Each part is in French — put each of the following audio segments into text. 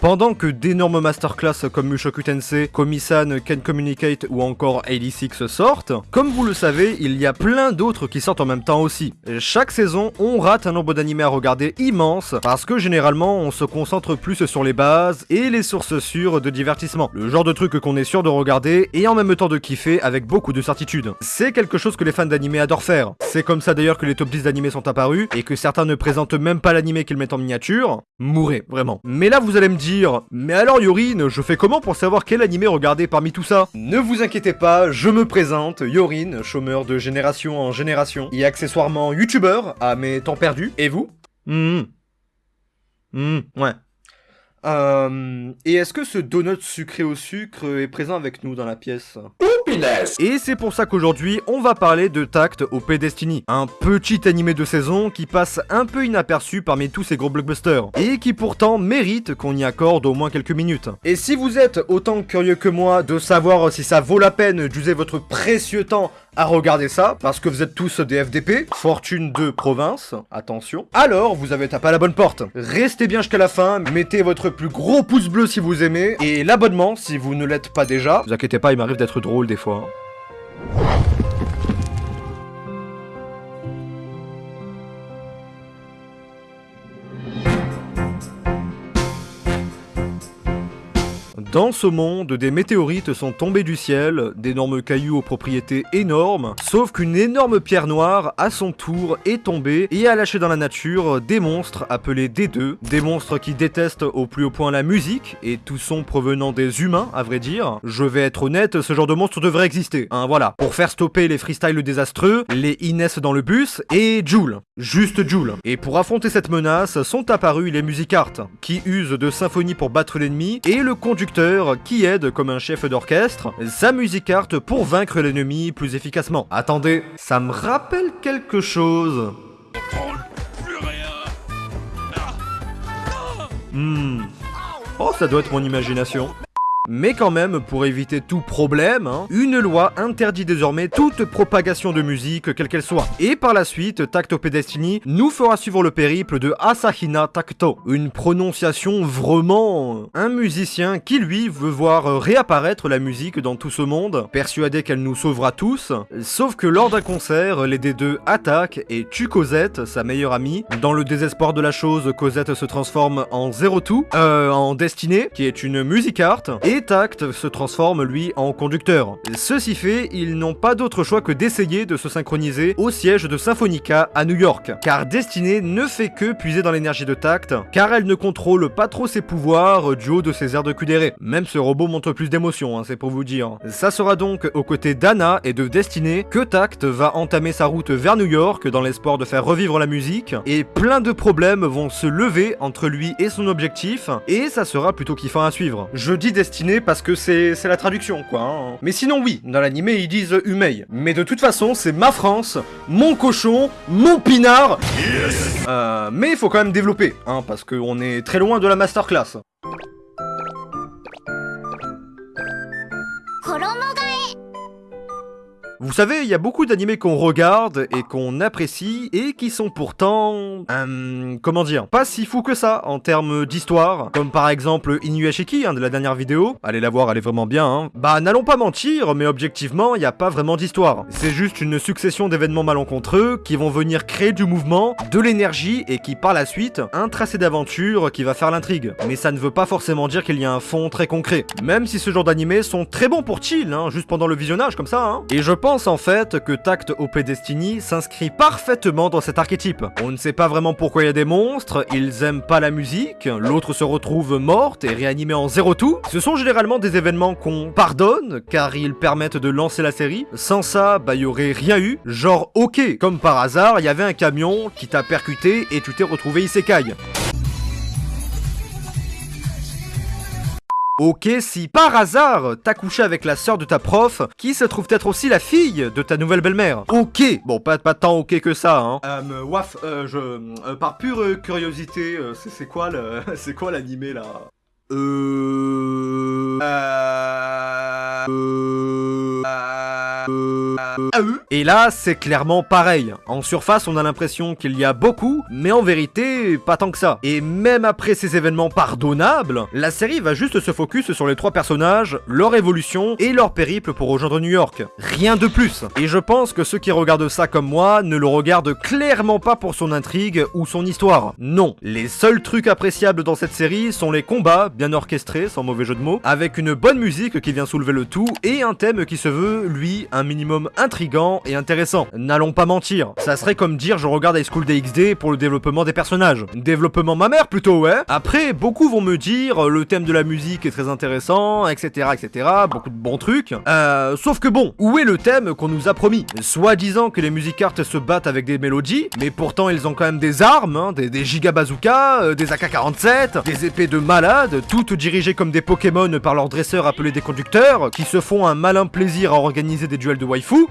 Pendant que d'énormes masterclass comme Mushoku Tensei, Komi-san, Can Communicate ou encore 86 sortent, comme vous le savez, il y a plein d'autres qui sortent en même temps aussi. Chaque saison, on rate un nombre d'animés à regarder immense, parce que généralement, on se concentre plus sur les bases et les sources sûres de divertissement. Le genre de truc qu'on est sûr de regarder et en même temps de kiffer avec beaucoup de certitude. C'est quelque chose que les fans d'animé adorent faire. C'est comme ça d'ailleurs que les top 10 d'animés sont apparus, et que certains ne présentent même pas l'animé qu'ils mettent en miniature. Mourez, vraiment. Mais là, vous allez me dire, mais alors Yorin, je fais comment pour savoir quel animé regarder parmi tout ça Ne vous inquiétez pas, je me présente, Yorin, chômeur de génération en génération, et accessoirement youtubeur à mes temps perdus. Et vous Hum. Hum, ouais. Euh, et est-ce que ce donut sucré au sucre est présent avec nous dans la pièce? Et c'est pour ça qu'aujourd'hui, on va parler de Tact au Destiny, un petit animé de saison qui passe un peu inaperçu parmi tous ces gros blockbusters, et qui pourtant mérite qu'on y accorde au moins quelques minutes. Et si vous êtes autant curieux que moi de savoir si ça vaut la peine d'user votre précieux temps à regarder ça, parce que vous êtes tous des FDP, fortune de province, attention, alors vous avez tapé à la bonne porte. Restez bien jusqu'à la fin, mettez votre plus gros pouce bleu si vous aimez, et l'abonnement si vous ne l'êtes pas déjà. Vous inquiétez pas, il m'arrive d'être drôle des fois. Dans ce monde, des météorites sont tombés du ciel, d'énormes cailloux aux propriétés énormes, sauf qu'une énorme pierre noire, à son tour, est tombée et a lâché dans la nature des monstres appelés D2, des monstres qui détestent au plus haut point la musique, et tout son provenant des humains, à vrai dire. Je vais être honnête, ce genre de monstre devrait exister, hein, voilà. Pour faire stopper les freestyles désastreux, les Inès dans le bus, et Joule. Juste Joule. Et pour affronter cette menace, sont apparus les musicartes, qui usent de symphonies pour battre l'ennemi, et le conducteur qui aide comme un chef d'orchestre sa musicarte pour vaincre l'ennemi plus efficacement. Attendez, ça me rappelle quelque chose. Hmm. Oh, ça doit être mon imagination. Mais quand même, pour éviter tout problème, hein, une loi interdit désormais toute propagation de musique, quelle qu'elle soit. Et par la suite, Tacto Pedestini nous fera suivre le périple de Asahina Tacto. Une prononciation vraiment... Un musicien qui, lui, veut voir réapparaître la musique dans tout ce monde, persuadé qu'elle nous sauvera tous. Sauf que lors d'un concert, les D2 attaquent et tuent Cosette, sa meilleure amie. Dans le désespoir de la chose, Cosette se transforme en Zero Two, euh, en Destinée, qui est une musicarte, et Tact se transforme lui en conducteur. Ceci fait, ils n'ont pas d'autre choix que d'essayer de se synchroniser au siège de Symphonica à New York, car Destinée ne fait que puiser dans l'énergie de Tact, car elle ne contrôle pas trop ses pouvoirs du haut de ses airs de cudéré. Même ce robot montre plus d'émotion, hein, c'est pour vous dire. Ça sera donc aux côtés d'Anna et de Destinée que Tact va entamer sa route vers New York dans l'espoir de faire revivre la musique, et plein de problèmes vont se lever entre lui et son objectif, et ça sera plutôt kiffant à suivre. Je dis Destinée parce que c'est la traduction, quoi. Hein. Mais sinon, oui, dans l'animé, ils disent Humei. Mais de toute façon, c'est ma France, mon cochon, mon pinard. euh, mais il faut quand même développer, hein, parce qu'on est très loin de la masterclass. Vous savez, il y a beaucoup d'animés qu'on regarde et qu'on apprécie et qui sont pourtant... Euh, comment dire Pas si fous que ça en termes d'histoire, comme par exemple Inuyashiki hein, de la dernière vidéo. Allez la voir, elle est vraiment bien. Hein. Bah n'allons pas mentir, mais objectivement, il n'y a pas vraiment d'histoire. C'est juste une succession d'événements malencontreux qui vont venir créer du mouvement, de l'énergie et qui par la suite, un tracé d'aventure qui va faire l'intrigue. Mais ça ne veut pas forcément dire qu'il y a un fond très concret. Même si ce genre d'animés sont très bons pour chill, hein, juste pendant le visionnage comme ça. Hein. Et je pense pense en fait que Tact OP Destiny s'inscrit parfaitement dans cet archétype. On ne sait pas vraiment pourquoi il y a des monstres, ils aiment pas la musique, l'autre se retrouve morte et réanimée en zéro tout. Ce sont généralement des événements qu'on pardonne, car ils permettent de lancer la série. Sans ça, bah y aurait rien eu. Genre ok, comme par hasard, il y avait un camion qui t'a percuté et tu t'es retrouvé isekai. Ok, si par hasard t'as couché avec la sœur de ta prof, qui se trouve être aussi la fille de ta nouvelle belle-mère. Ok, bon pas, pas tant ok que ça, hein. Euh, waf, euh, je, euh, par pure curiosité, euh, c'est quoi le, c'est quoi l'animé là? Euh... Euh... Euh... eux Et là, c'est clairement pareil. En surface, on a l'impression qu'il y a beaucoup, mais en vérité, pas tant que ça. Et même après ces événements pardonnables, la série va juste se focus sur les trois personnages, leur évolution et leur périple pour rejoindre New York. Rien de plus. Et je pense que ceux qui regardent ça comme moi ne le regardent clairement pas pour son intrigue ou son histoire. Non. Les seuls trucs appréciables dans cette série sont les combats, bien orchestrés, sans mauvais jeu de mots, avec une bonne musique qui vient soulever le tout et un thème qui se veut, lui, un minimum intrigant et intéressant. N'allons pas mentir, ça serait comme dire je regarde High School DxD pour le développement des personnages. Développement ma mère plutôt, ouais. Après, beaucoup vont me dire le thème de la musique est très intéressant, etc., etc., beaucoup de bons trucs. Euh, sauf que bon, où est le thème qu'on nous a promis? Soit disant que les musicartes se battent avec des mélodies, mais pourtant ils ont quand même des armes, hein, des, des giga bazookas, euh, des AK-47, des épées de malades, toutes dirigées comme des Pokémon par leurs dresseurs appelés des conducteurs, qui se font un malin plaisir à organiser des duels de waifu.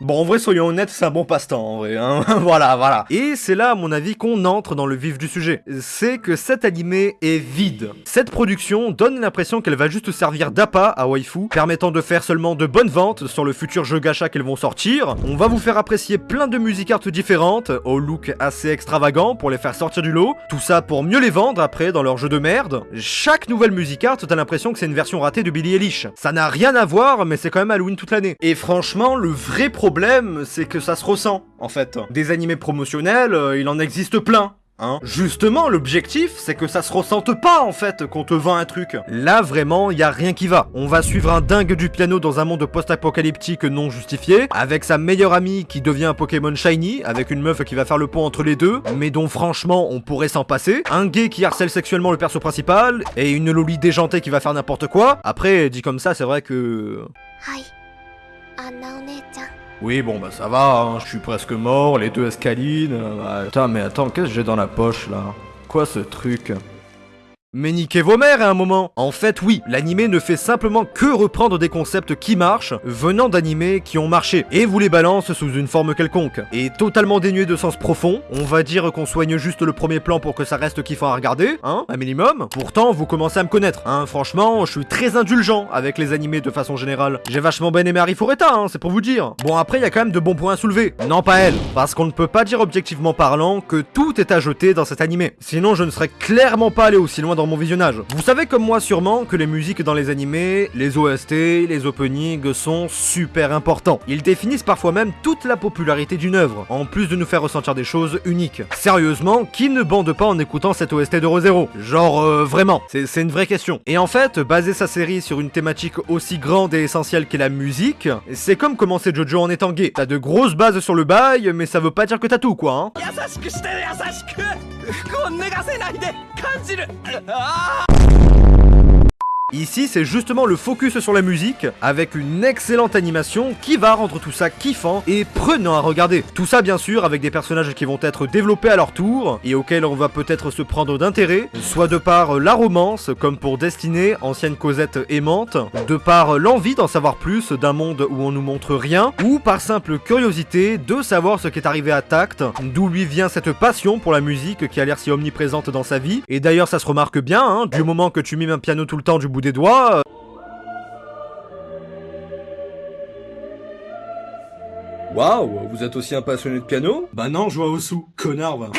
Bon, en vrai, soyons honnêtes, c'est un bon passe-temps, en vrai, hein. voilà, voilà. Et c'est là, à mon avis, qu'on entre dans le vif du sujet. C'est que cet animé est vide. Cette production donne l'impression qu'elle va juste servir d'appât à Waifu, permettant de faire seulement de bonnes ventes sur le futur jeu gacha qu'elles vont sortir. On va vous faire apprécier plein de music art différentes, au look assez extravagant pour les faire sortir du lot. Tout ça pour mieux les vendre après dans leur jeu de merde. Chaque nouvelle music art, t'as l'impression que c'est une version ratée de Billie Eilish. Ça n'a rien à voir, mais c'est quand même Halloween toute l'année. Et franchement, le vrai problème problème, c'est que ça se ressent, en fait. Des animés promotionnels, euh, il en existe plein. Hein. Justement, l'objectif, c'est que ça se ressente pas, en fait, qu'on te vend un truc. Là, vraiment, y a rien qui va. On va suivre un dingue du piano dans un monde post-apocalyptique non justifié, avec sa meilleure amie qui devient un Pokémon Shiny, avec une meuf qui va faire le pont entre les deux, mais dont, franchement, on pourrait s'en passer, un gay qui harcèle sexuellement le perso principal, et une loli déjantée qui va faire n'importe quoi. Après, dit comme ça, c'est vrai que... Hi. Anna oui, bon, bah ça va, hein, je suis presque mort, les deux escalines. euh, Putain, mais attends, qu'est-ce que j'ai dans la poche là? Quoi ce truc? Mais niquez vos mères à un moment En fait oui, l'animé ne fait simplement que reprendre des concepts qui marchent, venant d'animés qui ont marché, et vous les balance sous une forme quelconque. Et totalement dénué de sens profond, on va dire qu'on soigne juste le premier plan pour que ça reste kiffant à regarder, hein, un minimum. Pourtant, vous commencez à me connaître, hein, franchement, je suis très indulgent avec les animés de façon générale. J'ai vachement bien aimé Harry Fureta, hein, c'est pour vous dire. Bon après, il y a quand même de bons points à soulever. Non pas elle, parce qu'on ne peut pas dire objectivement parlant que tout est à jeter dans cet animé. Sinon, je ne serais clairement pas allé aussi loin mon visionnage. Vous savez comme moi sûrement que les musiques dans les animés, les OST, les openings sont super importants. Ils définissent parfois même toute la popularité d'une œuvre, en plus de nous faire ressentir des choses uniques. Sérieusement, qui ne bande pas en écoutant cette OST de Rosero Genre euh, vraiment, c'est une vraie question. Et en fait, baser sa série sur une thématique aussi grande et essentielle qu'est la musique, c'est comme commencer Jojo en étant gay. T'as de grosses bases sur le bail, mais ça veut pas dire que t'as tout quoi, hein. 아! Ici, c'est justement le focus sur la musique, avec une excellente animation qui va rendre tout ça kiffant et prenant à regarder. Tout ça, bien sûr, avec des personnages qui vont être développés à leur tour, et auxquels on va peut-être se prendre d'intérêt, soit de par la romance, comme pour Destinée, ancienne Cosette aimante, de par l'envie d'en savoir plus d'un monde où on nous montre rien, ou par simple curiosité de savoir ce qui est arrivé à Tact, d'où lui vient cette passion pour la musique qui a l'air si omniprésente dans sa vie, et d'ailleurs ça se remarque bien, hein, du moment que tu mimes un piano tout le temps du bout des doigts, euh, Waouh, vous êtes aussi un passionné de piano? Bah non, je vois au sous, connard va.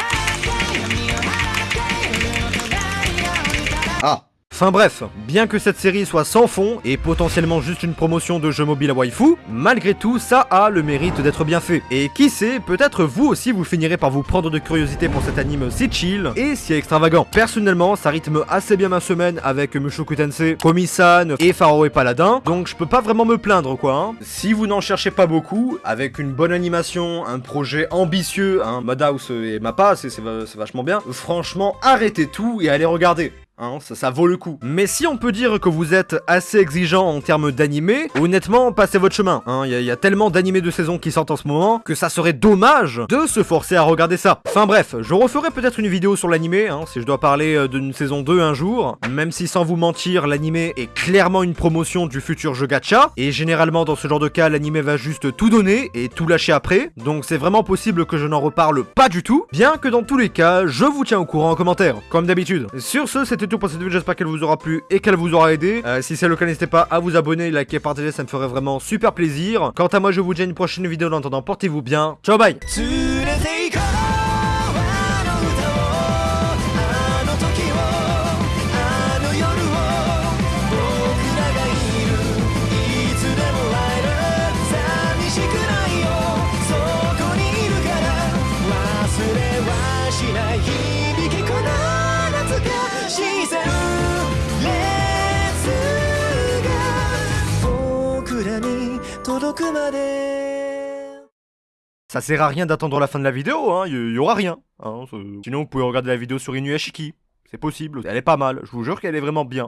Enfin bref, bien que cette série soit sans fond et potentiellement juste une promotion de jeux mobiles à waifu, malgré tout ça a le mérite d'être bien fait. Et qui sait, peut-être vous aussi vous finirez par vous prendre de curiosité pour cet anime si chill et si extravagant. Personnellement, ça rythme assez bien ma semaine avec Mushoku Tensei, Komi-san et Pharaoh et Paladin, donc je peux pas vraiment me plaindre quoi. hein. Si vous n'en cherchez pas beaucoup, avec une bonne animation, un projet ambitieux, hein, Madhouse et Mappa, c'est vachement bien, franchement arrêtez tout et allez regarder. Hein, ça, vaut le coup. Mais si on peut dire que vous êtes assez exigeant en termes d'animé, honnêtement, passez votre chemin. Il hein. y, a- y a tellement d'animés de saison qui sortent en ce moment que ça serait dommage de se forcer à regarder ça. Enfin bref, je referai peut-être une vidéo sur l'animé, hein, si je dois parler euh, d'une saison 2 un jour. Même si sans vous mentir, l'animé est clairement une promotion du futur jeu gacha. Et généralement dans ce genre de cas, l'animé va juste tout donner et tout lâcher après. Donc c'est vraiment possible que je n'en reparle pas du tout. Bien que dans tous les cas, je vous tiens au courant en commentaire, comme d'habitude. Sur ce, c'était pour cette vidéo, j'espère qu'elle vous aura plu et qu'elle vous aura aidé. Euh, si c'est le cas, n'hésitez pas à vous abonner, liker, partager, ça me ferait vraiment super plaisir. Quant à moi, je vous dis à une prochaine vidéo, en attendant, portez-vous bien. Ciao, bye Ça sert à rien d'attendre la fin de la vidéo, hein, y, y aura rien. Hein, Sinon, vous pouvez regarder la vidéo sur Inuyashiki. C'est possible, elle est pas mal, je vous jure qu'elle est vraiment bien.